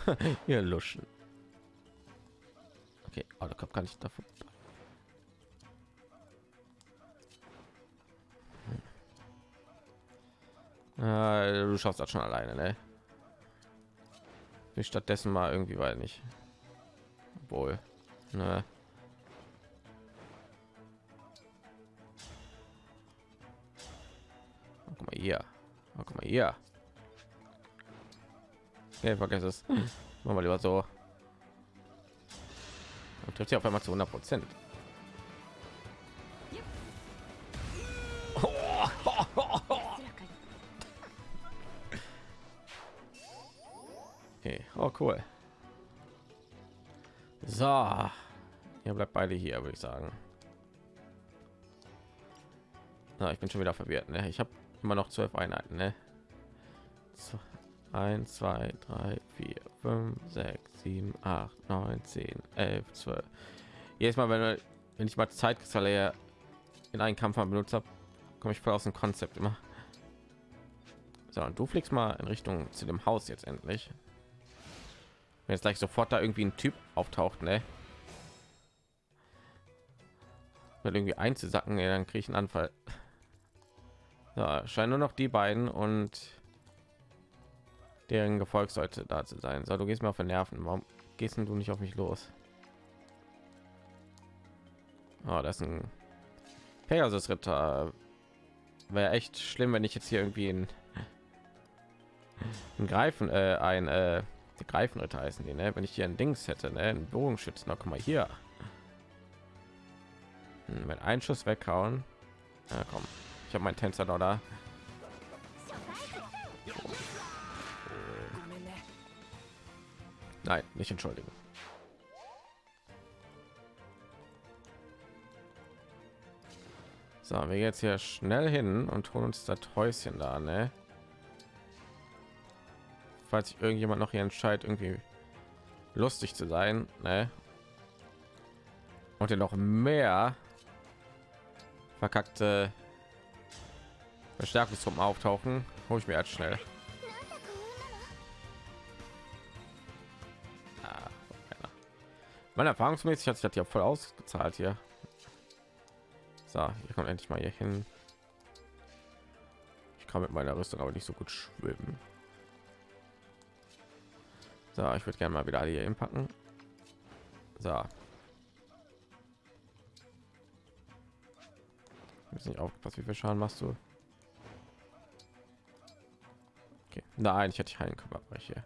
Hier luschen. Okay, oh, der Kopf kann ich davon. Äh, du schaffst das schon alleine, ne? Ich stattdessen mal irgendwie, weil nicht. Wohl. Ne. Oh, guck mal hier. Oh, guck mal hier. Nee, vergiss es. Machen wir lieber so. Und trifft sie auf einmal zu 100 Prozent. Cool. So, ihr bleibt beide hier, würde ich sagen. Na, ich bin schon wieder verwirrt. Ne? Ich habe immer noch zwölf Einheiten. Ne? So, 1, 2, 3, 4, 5, 6, 7, 8, 9, 10, 11, 12. Jedes Mal, wenn, wenn ich mal Zeitkristalle in einen Kampf benutzt habe, komme ich voll aus dem Konzept immer. So, und du fliegst mal in Richtung zu dem Haus jetzt endlich. Wenn jetzt gleich sofort da irgendwie ein Typ auftaucht, ne? Mit irgendwie einzusacken, ja, dann kriege ich einen Anfall. So, scheinen nur noch die beiden und deren Gefolg sollte da zu sein. So, du gehst mir auf den Nerven. Warum gehst du nicht auf mich los? Oh, das ist ein Pegasus Ritter. Wäre echt schlimm, wenn ich jetzt hier irgendwie ein, ein Greifen, äh, ein äh, die Greifenritter heißen die, ne? Wenn ich hier ein Dings hätte, ne? Ein Bogenschützen, na, guck mal hier. Hm, mit einen Schuss weghauen. Ja, komm, ich habe meinen Tänzer da. Nein, nicht entschuldigen. So, wir jetzt hier schnell hin und holen uns das Häuschen da, ne? Falls sich irgendjemand noch hier entscheidet, irgendwie lustig zu sein, ne? Und hier noch mehr verkackte Verstärkungstruppen auftauchen, hole ich mir jetzt schnell. Meine erfahrungsmäßig hat sich das ja voll ausgezahlt hier. So, hier kommt endlich mal hier hin. Ich kann mit meiner Rüstung aber nicht so gut schwimmen. So, ich würde gerne mal wieder hier hinpacken. So. Ist nicht aufgepasst, wie viel Schaden machst du? Okay. Nein, ich hätte keinen Körperbreche.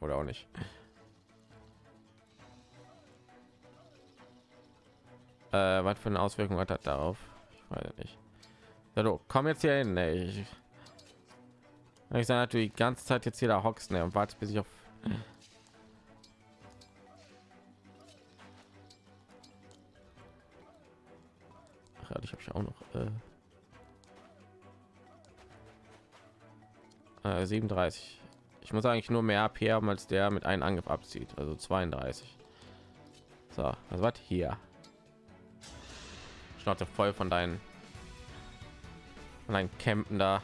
Oder auch nicht. Äh, was für eine Auswirkung hat das darauf? Ich weiß nicht. Du komm jetzt hier hin. Ey. Ich, ich sage natürlich die ganze Zeit jetzt hier da hockst ne, und warte bis ich auf. Äh, äh, 37. Ich muss eigentlich nur mehr AP haben als der mit einem Angriff abzieht, also 32. So, was war hier? Schnauze voll von deinen von deinen Campen da.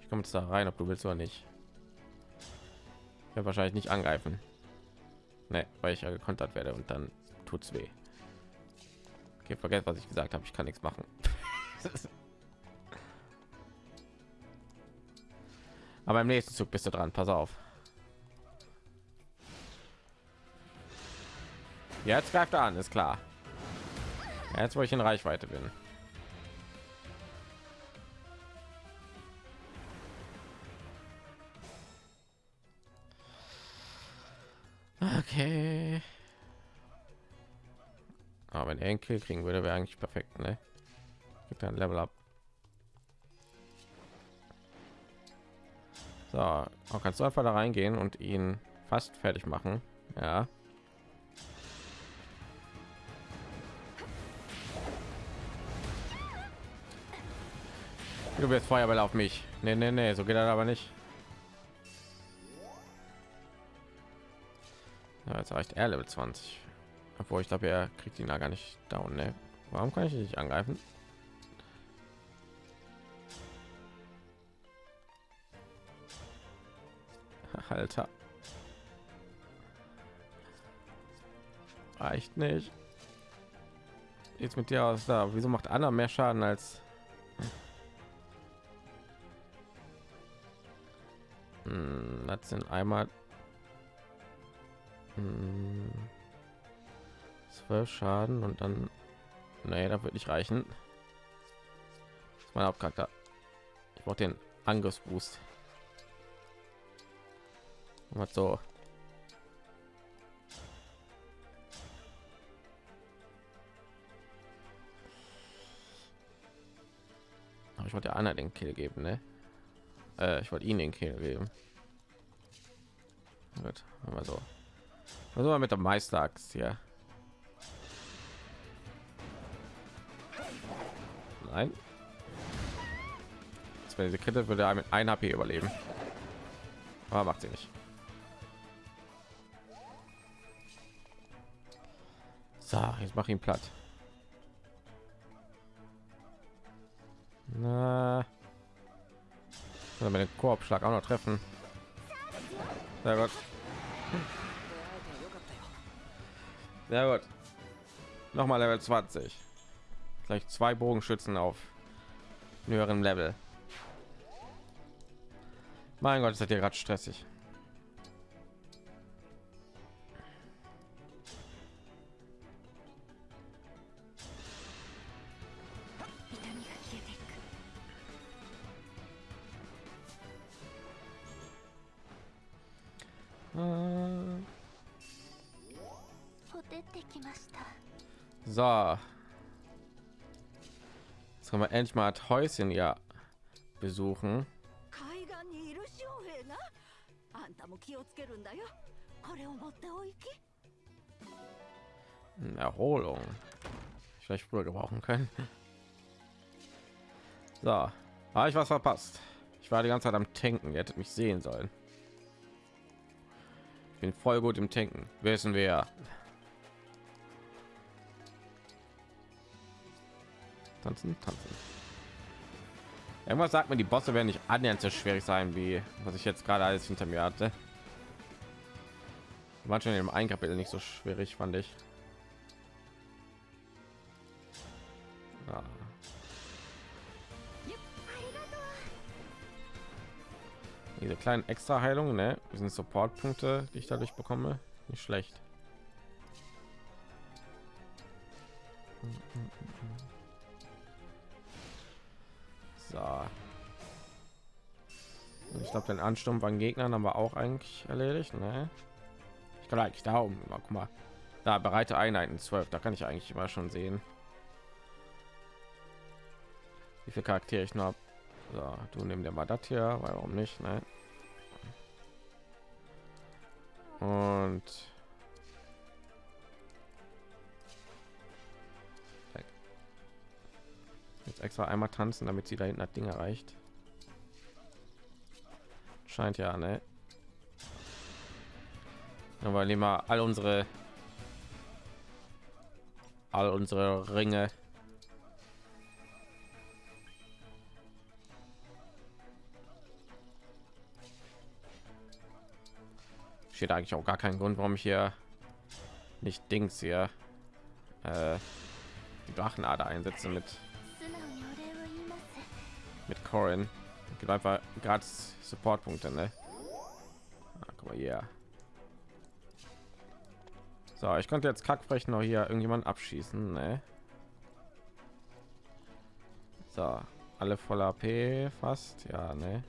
Ich komme jetzt da rein, ob du willst oder nicht. Ich wahrscheinlich nicht angreifen. Ne, weil ich ja gekontert werde und dann tut's weh. Okay, vergesst, was ich gesagt habe. Ich kann nichts machen. Aber im nächsten Zug bist du dran. Pass auf. Jetzt greift er an, ist klar. Jetzt, wo ich in Reichweite bin. Okay. Aber er einen Kill kriegen würde, wäre eigentlich perfekt, ne? Gibt ein Level up. So, auch kannst du einfach da reingehen und ihn fast fertig machen. Ja. Du wirst Feuerball auf mich. Nee, nee, nee, so geht das aber nicht. Ja, jetzt reicht er Level 20. Obwohl ich glaube, er kriegt ihn da gar nicht down. Ne? Warum kann ich nicht angreifen? Alter. Reicht nicht. Jetzt mit dir aus da. Wieso macht Anna mehr Schaden als hm, das sind einmal hm, zwölf Schaden und dann nee, da wird nicht reichen. Das ist mein Hauptcharakter. Ich brauche den Angriffsboost. Was so. Aber ich wollte Anna den Kill geben, ne? Äh, ich wollte ihn den Kill geben. Gut, aber so. War mit der Meisteraxt hier? Nein. Das wäre diese Kette würde er mit ein HP überleben. Aber macht sie nicht. So, jetzt mach ihn platt. Na. Soll mit dem Korbschlag auch noch treffen. Sehr gut. Sehr gut. Nochmal Level 20. Gleich zwei Bogenschützen auf höheren Level. Mein Gott, ist das hier gerade stressig. Wichmart Häuschen ja besuchen. Hm, Erholung. Ich Vielleicht früher gebrauchen können. So, habe ich was verpasst? Ich war die ganze Zeit am Tanken. Ihr hättet mich sehen sollen. Ich bin voll gut im Tanken. Wissen wir. Tanzen, tanzen. Irgendwas sagt mir, die Bosse werden nicht annähernd so schwierig sein, wie was ich jetzt gerade alles hinter mir hatte. Manchmal im ein Kapitel nicht so schwierig, fand ich. Ja. Diese kleinen extra Heilungen, ne? Diesen Support-Punkte, die ich dadurch bekomme, nicht schlecht. So. Ich glaube, den Ansturm von Gegnern haben wir auch eigentlich erledigt, ne? Ich kann eigentlich da oben, guck mal, da bereite Einheiten 12, da kann ich eigentlich immer schon sehen, wie viele Charaktere ich noch hab. So, du nimm dir mal das hier, warum nicht, ne? Und jetzt extra einmal tanzen, damit sie da hinten das Ding erreicht. Scheint ja, ne? Aber nehmen wir all unsere all unsere Ringe steht eigentlich auch gar keinen Grund, warum ich hier nicht Dings hier äh, die Drachenader einsetzen mit mit Corin. Gibt einfach gratis Supportpunkte, ne? Ah, guck mal hier. So, ich konnte jetzt kackfrech noch hier irgendjemand abschießen, ne? So, alle voll AP fast, ja, ne?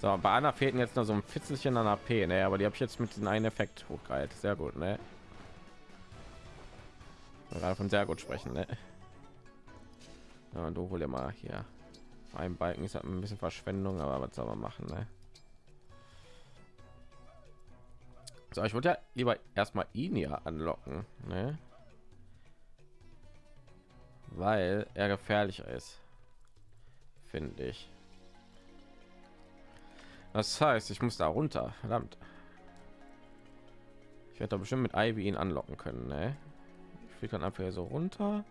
So, bei Anna fehlten jetzt nur so ein Fitzelchen an AP, ne? Aber die habe ich jetzt mit diesem einen Effekt hochgehalten. Sehr gut, ne? Gerade von sehr gut sprechen, ne? Ja, du hol dir mal hier. Ein Balken ist halt ein bisschen Verschwendung, aber was soll man machen, ne? So, ich würde ja lieber erstmal ihn hier anlocken, ne? Weil er gefährlicher ist, finde ich. Das heißt, ich muss da runter. Verdammt. Ich werde da bestimmt mit Ivy ihn anlocken können. Ne? Ich fliege dann einfach hier so runter.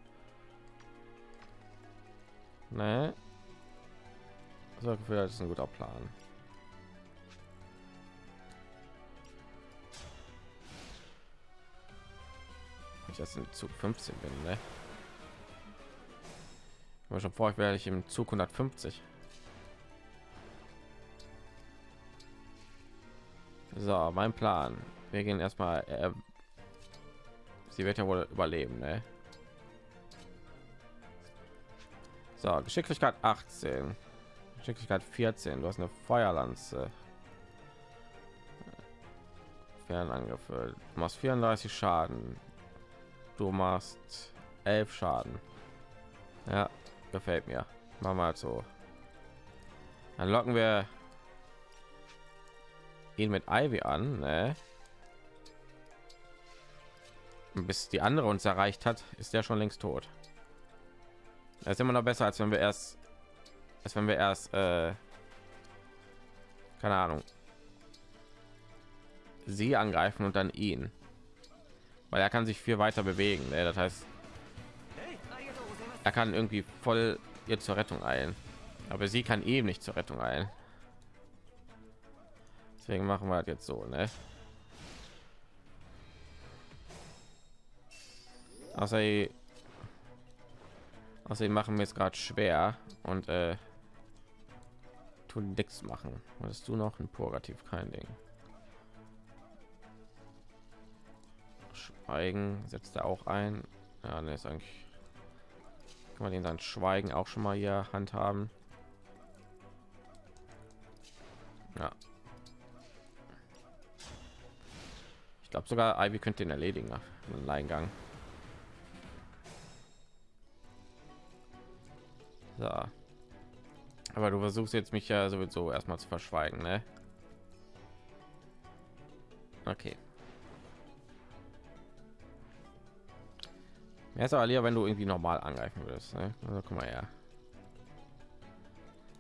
Ne? So das ist ein guter Plan. Ich jetzt in Zug 15 bin, ne? Ich war schon vor, ich werde ich im Zug 150. So, mein Plan. Wir gehen erstmal. Äh, sie wird ja wohl überleben, ne? So, Geschicklichkeit 18, Geschicklichkeit 14. Du hast eine Feuerlanze. Fernangriffe. Du machst 34 Schaden. Du machst 11 Schaden. Ja, gefällt mir. Machen wir halt so. Dann locken wir ihn mit Ivy an, ne? Bis die andere uns erreicht hat, ist der schon längst tot. Das ist immer noch besser, als wenn wir erst, als wenn wir erst, äh, keine Ahnung, sie angreifen und dann ihn, weil er kann sich viel weiter bewegen. Ne? Das heißt, er kann irgendwie voll ihr zur Rettung eilen, aber sie kann eben nicht zur Rettung eilen. Deswegen machen wir das jetzt so, ne? Außer außerdem machen wir es gerade schwer und äh, tun nichts machen. Was du noch ein Purgativ kein Ding. Schweigen setzt er auch ein. Ja, ne, ist eigentlich kann man den dann Schweigen auch schon mal hier handhaben. Ja, Ich glaube sogar Ivy könnte den erledigen nach einem Eingang. So. Aber du versuchst jetzt mich ja sowieso erstmal zu verschweigen, ne? Okay. Ja, ist aber lieber, wenn du irgendwie normal angreifen würdest, ne? Also, guck mal her.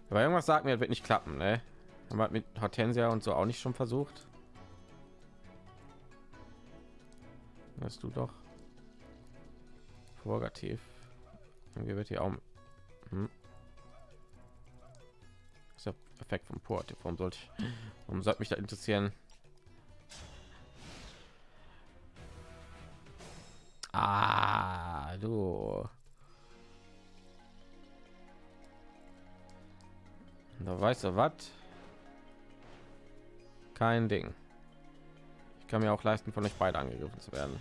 Aber irgendwas sagt mir, wird nicht klappen, ne? Haben wir mit Hortensia und so auch nicht schon versucht. Hast du doch Purgativ. Irgendwie wird hier auch hm. ist der Effekt vom Purgativ. Warum sollte ich, warum sollte mich da interessieren? Ah, du. Da weißt du was? Kein Ding. Ich kann mir auch leisten, von euch beide angegriffen zu werden.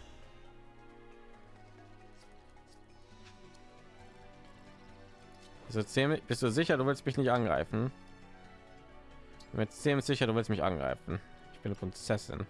Bist du sicher, du willst mich nicht angreifen? Mit ziemlich sicher, du willst mich angreifen. Ich bin eine Prinzessin.